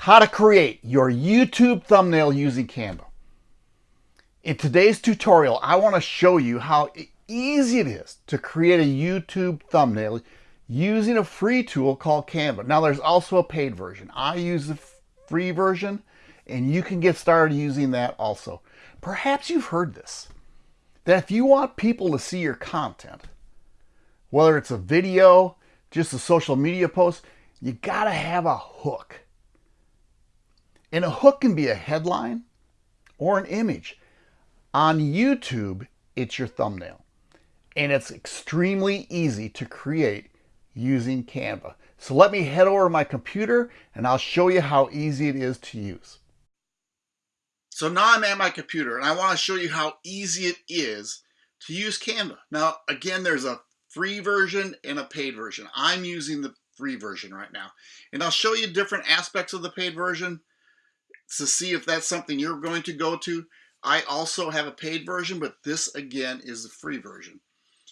how to create your YouTube thumbnail using Canva. In today's tutorial, I want to show you how easy it is to create a YouTube thumbnail using a free tool called Canva. Now there's also a paid version. I use the free version and you can get started using that also. Perhaps you've heard this, that if you want people to see your content, whether it's a video, just a social media post, you gotta have a hook. And a hook can be a headline or an image. On YouTube, it's your thumbnail. And it's extremely easy to create using Canva. So let me head over to my computer and I'll show you how easy it is to use. So now I'm at my computer and I want to show you how easy it is to use Canva. Now, again, there's a free version and a paid version. I'm using the free version right now. And I'll show you different aspects of the paid version to see if that's something you're going to go to. I also have a paid version, but this again is the free version.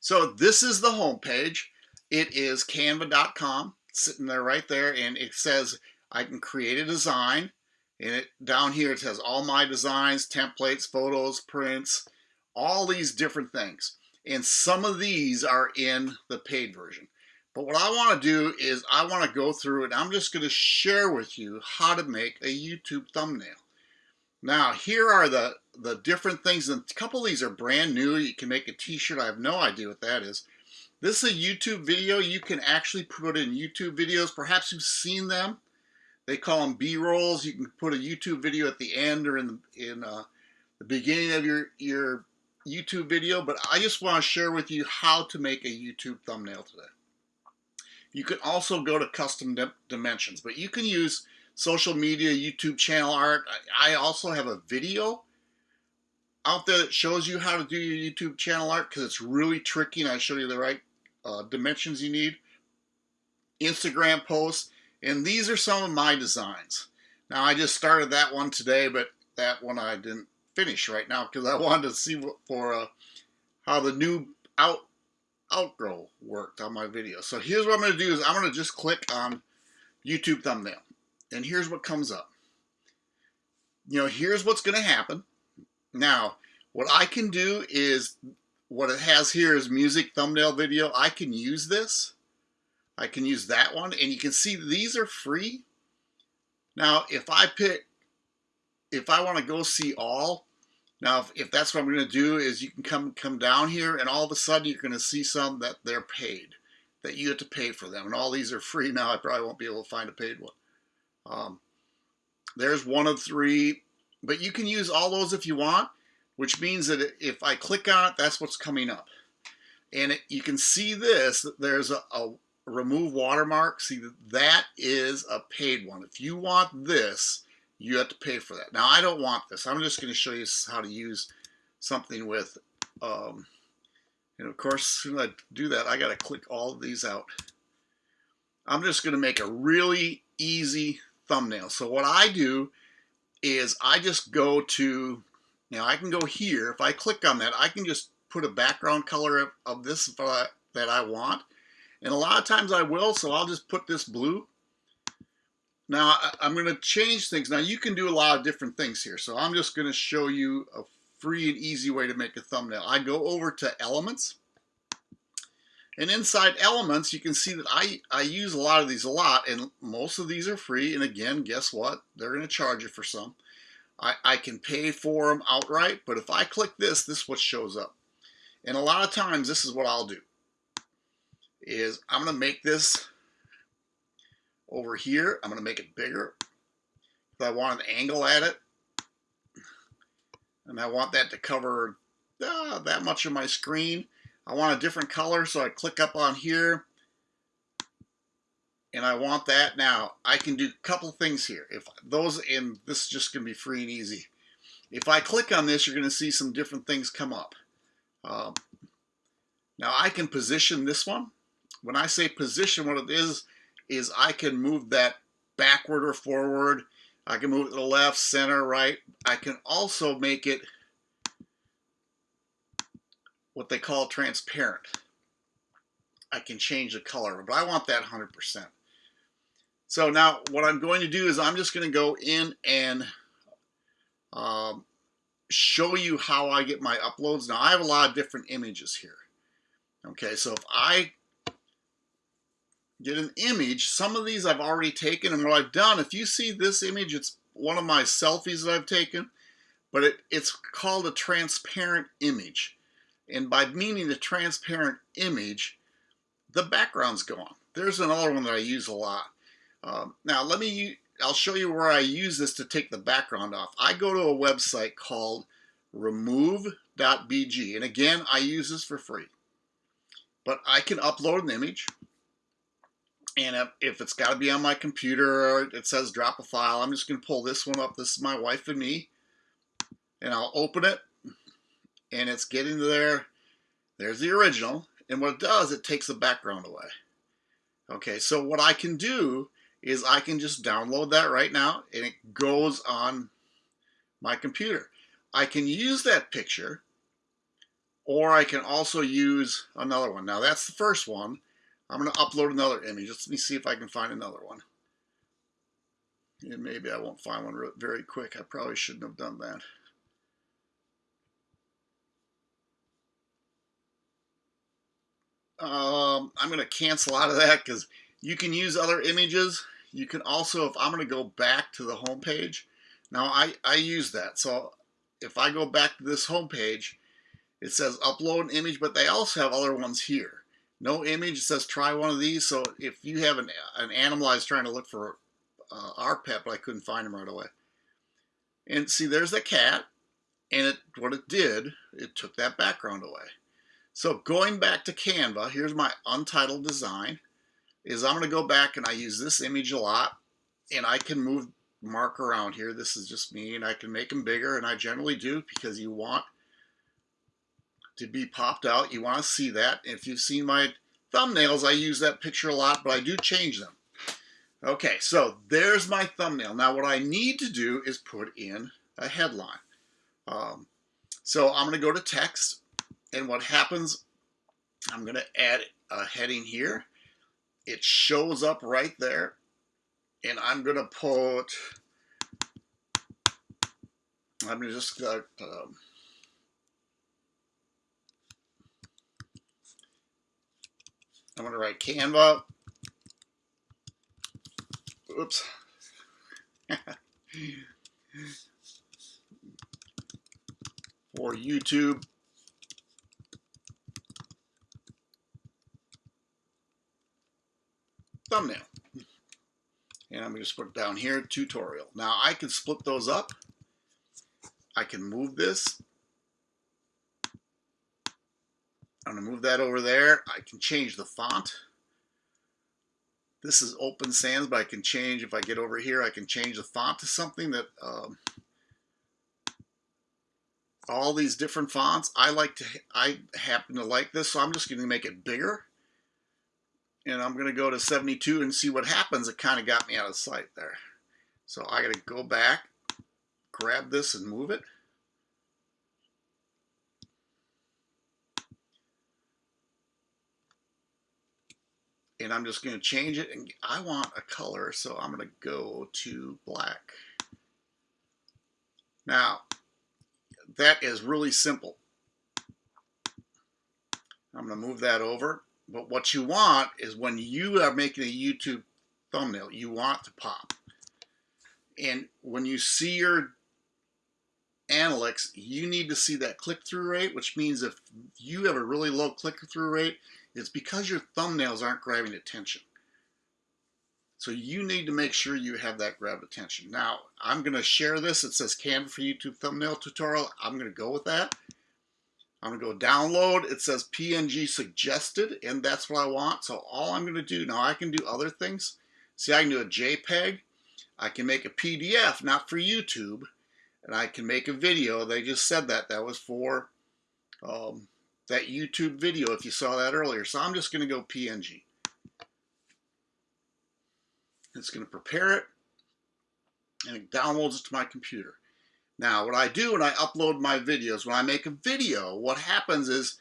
So this is the home page. It is canva.com sitting there right there and it says I can create a design and it down here it says all my designs, templates, photos, prints, all these different things. And some of these are in the paid version. But what I want to do is I want to go through and I'm just going to share with you how to make a YouTube thumbnail. Now, here are the, the different things. And a couple of these are brand new. You can make a t-shirt. I have no idea what that is. This is a YouTube video. You can actually put in YouTube videos. Perhaps you've seen them. They call them B-rolls. You can put a YouTube video at the end or in the, in, uh, the beginning of your, your YouTube video. But I just want to share with you how to make a YouTube thumbnail today. You can also go to custom dimensions, but you can use social media, YouTube channel art. I also have a video out there that shows you how to do your YouTube channel art because it's really tricky and I show you the right uh, dimensions you need. Instagram posts, and these are some of my designs. Now I just started that one today, but that one I didn't finish right now because I wanted to see what, for uh, how the new out outro worked on my video. So here's what I'm going to do is I'm going to just click on YouTube thumbnail. And here's what comes up. You know, here's what's going to happen. Now, what I can do is, what it has here is music thumbnail video. I can use this. I can use that one. And you can see these are free. Now, if I pick, if I want to go see all, now, if, if that's what I'm going to do is you can come come down here and all of a sudden you're going to see some that they're paid, that you have to pay for them. And all these are free now. I probably won't be able to find a paid one. Um, there's one of three, but you can use all those if you want, which means that if I click on it, that's what's coming up. And it, you can see this, there's a, a remove watermark. See, that is a paid one. If you want this, you have to pay for that. Now, I don't want this. I'm just going to show you how to use something with, um, and of course, as soon as I do that, I got to click all of these out. I'm just going to make a really easy thumbnail. So what I do is I just go to, now I can go here. If I click on that, I can just put a background color of, of this that I want. And a lot of times I will, so I'll just put this blue. Now I'm going to change things. Now you can do a lot of different things here. So I'm just going to show you a free and easy way to make a thumbnail. I go over to Elements. And inside Elements, you can see that I, I use a lot of these a lot, and most of these are free. And again, guess what? They're going to charge you for some. I, I can pay for them outright, but if I click this, this is what shows up. And a lot of times, this is what I'll do. Is I'm going to make this over here, I'm going to make it bigger. If I want an angle at it, and I want that to cover uh, that much of my screen, I want a different color, so I click up on here, and I want that. Now, I can do a couple things here. If those, and this is just going to be free and easy. If I click on this, you're going to see some different things come up. Um, now, I can position this one. When I say position, what it is, is I can move that backward or forward. I can move it to the left, center, right. I can also make it what they call transparent. I can change the color, but I want that 100%. So now what I'm going to do is I'm just going to go in and um, show you how I get my uploads. Now I have a lot of different images here. Okay, so if I get an image, some of these I've already taken and what I've done, if you see this image, it's one of my selfies that I've taken, but it, it's called a transparent image. And by meaning a transparent image, the background's gone. There's another one that I use a lot. Um, now let me, I'll show you where I use this to take the background off. I go to a website called remove.bg and again I use this for free. But I can upload an image and if, it's got to be on my computer it says drop a file, I'm just going to pull this one up. This is my wife and me and I'll open it and it's getting there. There's the original and what it does, it takes the background away. Okay, so what I can do is I can just download that right now and it goes on my computer. I can use that picture or I can also use another one. Now that's the first one. I'm going to upload another image. Let me see if I can find another one. And maybe I won't find one very quick. I probably shouldn't have done that. Um, I'm going to cancel out of that because you can use other images. You can also, if I'm going to go back to the home page, now I, I use that. So if I go back to this home page, it says upload an image, but they also have other ones here. No image, it says try one of these. So if you have an, an animal, I was trying to look for uh, our pet, but I couldn't find him right away. And see, there's the cat. And it, what it did, it took that background away. So going back to Canva, here's my untitled design is I'm going to go back and I use this image a lot and I can move mark around here. This is just me and I can make them bigger and I generally do because you want to be popped out. You want to see that. If you've seen my thumbnails, I use that picture a lot, but I do change them. Okay, so there's my thumbnail. Now what I need to do is put in a headline. Um, so I'm going to go to text and what happens, I'm going to add a heading here it shows up right there. And I'm going to put, I'm going to just, uh, um, I'm going to write Canva. Oops. For YouTube thumbnail. And I'm going to put it down here, tutorial. Now I can split those up. I can move this. I'm going to move that over there. I can change the font. This is Open Sans, but I can change, if I get over here, I can change the font to something that, um, all these different fonts. I like to, I happen to like this, so I'm just going to make it bigger and I'm going to go to 72 and see what happens. It kind of got me out of sight there. So I got to go back, grab this and move it. And I'm just going to change it and I want a color so I'm going to go to black. Now that is really simple. I'm going to move that over but what you want is when you are making a YouTube thumbnail, you want to pop. And when you see your analytics, you need to see that click-through rate, which means if you have a really low click-through rate, it's because your thumbnails aren't grabbing attention. So you need to make sure you have that grab attention. Now, I'm going to share this. It says Canva for YouTube thumbnail tutorial. I'm going to go with that. I'm going to go download. It says PNG suggested, and that's what I want. So all I'm going to do, now I can do other things. See, I can do a JPEG. I can make a PDF, not for YouTube. And I can make a video. They just said that. That was for um, that YouTube video, if you saw that earlier. So I'm just going to go PNG. It's going to prepare it, and it downloads it to my computer. Now, what I do when I upload my videos, when I make a video, what happens is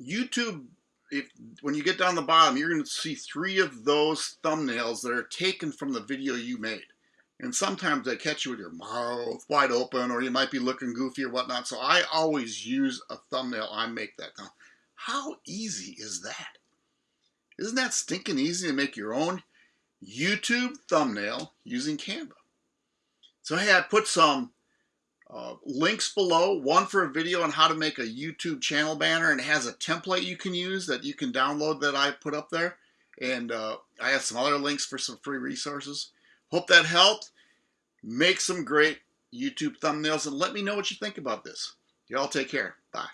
YouTube if when you get down the bottom, you're going to see three of those thumbnails that are taken from the video you made. And sometimes they catch you with your mouth wide open or you might be looking goofy or whatnot. So I always use a thumbnail. I make that. Now, how easy is that? Isn't that stinking easy to make your own YouTube thumbnail using Canva? So hey, I put some uh, links below, one for a video on how to make a YouTube channel banner and it has a template you can use that you can download that I put up there. And uh, I have some other links for some free resources. Hope that helped. Make some great YouTube thumbnails and let me know what you think about this. Y'all take care. Bye.